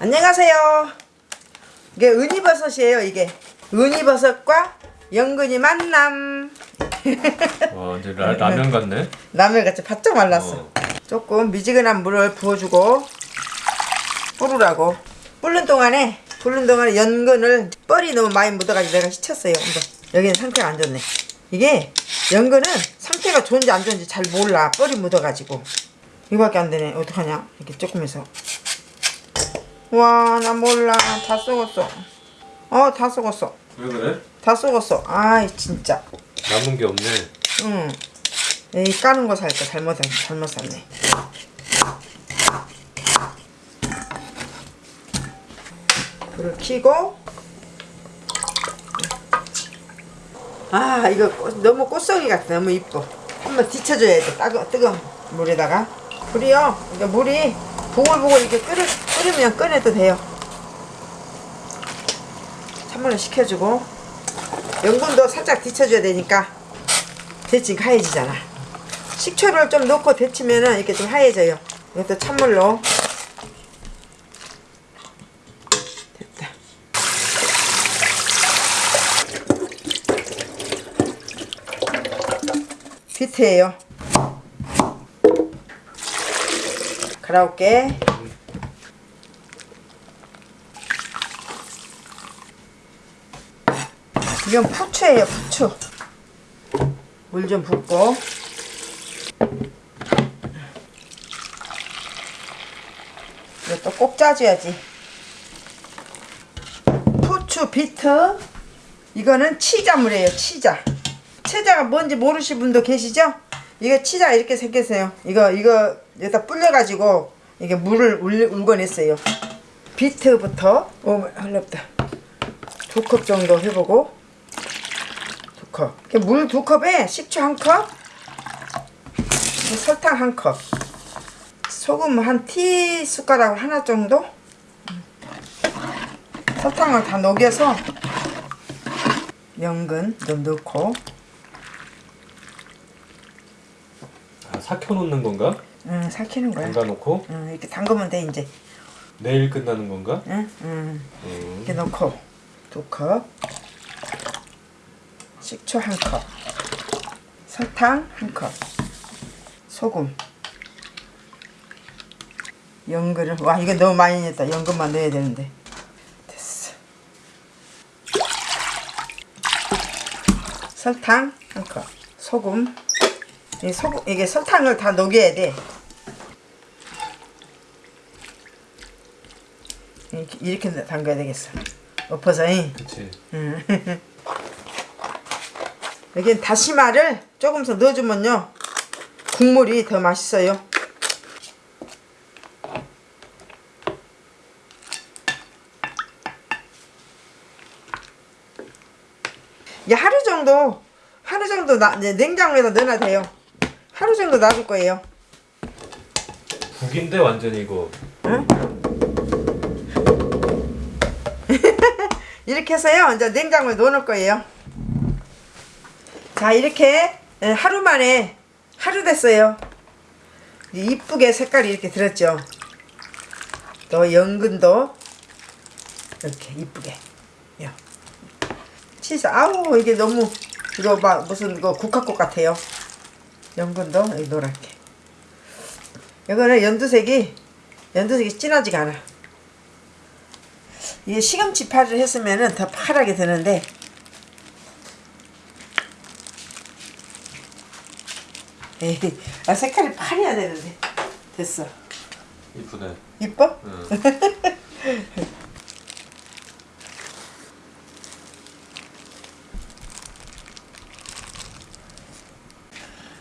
안녕하세요. 이게 은이버섯이에요, 이게. 은이버섯과 연근이 만남. 와 이제 라, 라면 같네. 라면 같이 바짝 말랐어. 어. 조금 미지근한 물을 부어주고 뿌르라고. 뿌른 동안에 뿌른 동안에 연근을 뻘이 너무 많이 묻어가지고 내가 씻혔어요. 근데 여기는 상태가 안 좋네. 이게 연근은 상태가 좋은지 안 좋은지 잘 몰라. 뻘이 묻어가지고. 이거밖에 안 되네. 어떡하냐. 이렇게 조금 해서. 와, 나 몰라. 다 썩었어. 어, 다 썩었어. 왜 그래? 다 썩었어. 아이, 진짜. 남은 게 없네. 응. 이 까는 거 살까 잘못 잘못 샀네. 불을 켜고 아 이거 꽃- 너무 꽃송이 같아 너무 이뻐 한번 뒤쳐줘야 돼 따가, 뜨거운 물에다가 불이요 이거 물이 보글보글 이렇게 끓여, 끓으면 꺼내도 돼요. 찬물을 식혀주고. 연분도 살짝 뒤쳐줘야 되니까 데치니까 하얘지잖아. 식초를 좀 넣고 데치면은 이렇게 좀 하얘져요. 이것도 찬물로. 됐다. 비트예요 갈아올게. 이건 부추예요 부추. 물 좀 붓고. 이것도 꼭 짜줘야지. 부추 비트. 이거는 치자물이에요 치자. 치자가 뭔지 모르시는 분도 계시죠? 이거 치자 이렇게 생겼어요. 이거 이거 여기다 불려가지고 이게 물을 울, 울궈냈어요. 비트부터 오 흘렀다. 두 컵 정도 해보고. 두 컵. 물 두 컵에 식초 한 컵, 설탕 한 컵, 소금 한 티 숟가락 하나 정도. 설탕을 다 녹여서 연근 좀 넣고, 삭혀 놓는 건가? 응, 삭히는 거야. 담가 놓고 응, 이렇게 담그면 돼 이제. 내일 끝나는 건가? 응, 응. 음. 이렇게 넣고 두 컵, 식초 한 컵, 설탕 한 컵, 소금, 연근을 와 이거 너무 많이 넣었다. 연근만 넣어야 되는데 됐어. 설탕 한 컵, 소금. 이 소금 이게 설탕을 다 녹여야 돼. 이렇게, 이렇게 담가야 되겠어. 엎어서. 잉? 그치. 여기 다시마를 조금 더 넣어주면요 국물이 더 맛있어요 이 하루 정도 하루 정도 나, 냉장고에다 넣어놔도 돼요 하루 정도 놔둘 거예요. 국인데 완전히 이거. 이렇게 해서요. 이제 냉장고에 넣어놓을 거예요. 자 이렇게 예, 하루 만에 하루 됐어요. 이쁘게 색깔이 이렇게 들었죠? 또 연근도 이렇게 이쁘게. 요. 치즈 아우 이게 너무 이거 막 무슨 이거 국화꽃 같아요 연근도 노랗게 이거는 연두색이 연두색이 진하지가 않아 이게 시금치 파를 했으면은 더 파랗게 되는데 에이, 아 색깔이 파래야 되는데 됐어 이쁘네. 이뻐? 응.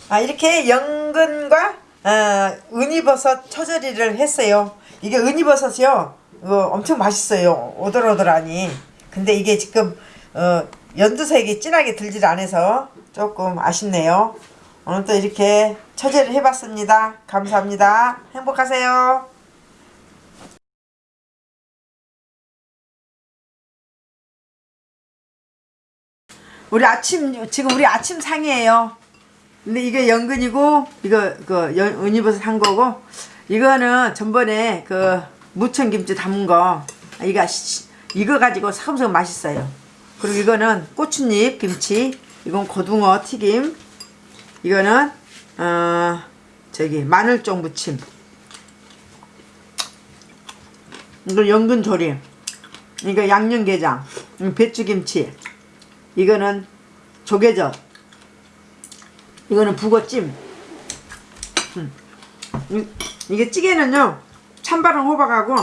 아 이렇게 연근과 어, 은이버섯 처절이를 했어요. 이게 은이버섯이요. 이거 엄청 맛있어요. 오돌오돌하니. 근데 이게 지금 어, 연두색이 진하게 들질 않아서 조금 아쉽네요. 오늘 또 이렇게 처제를 해봤습니다. 감사합니다. 행복하세요. 우리 아침 지금 우리 아침 상이에요. 근데 이게 연근이고 이거 그 연- 은이버섯 한 거고 이거는 전번에 그 무청김치 담은 거 이거 시- 이거 가지고 사금사금 맛있어요. 그리고 이거는 고추잎 김치, 이건 고등어 튀김, 이거는 어 저기 마늘종 무침, 이거 연근 조림, 이거 양념게장, 이거 배추김치, 이거는 조개젓, 이거는 북어찜. 음. 이- 이게 찌개는요 찬바람 호박하고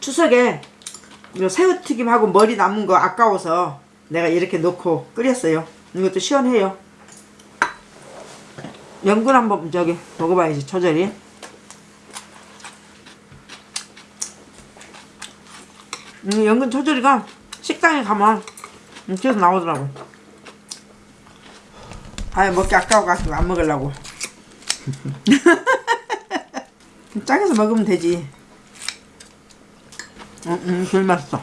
추석에 새우튀김하고 머리 남은 거 아까워서 내가 이렇게 넣고 끓였어요. 이것도 시원해요. 연근 한번 저기 먹어봐야지 처절히. 음, 연근 처절이가 식당에 가면 음, 계속 나오더라고. 아예 먹기 아까워 가지고 안 먹으려고. 짱해서 먹으면 되지. 응, 응, 제일 맛있어.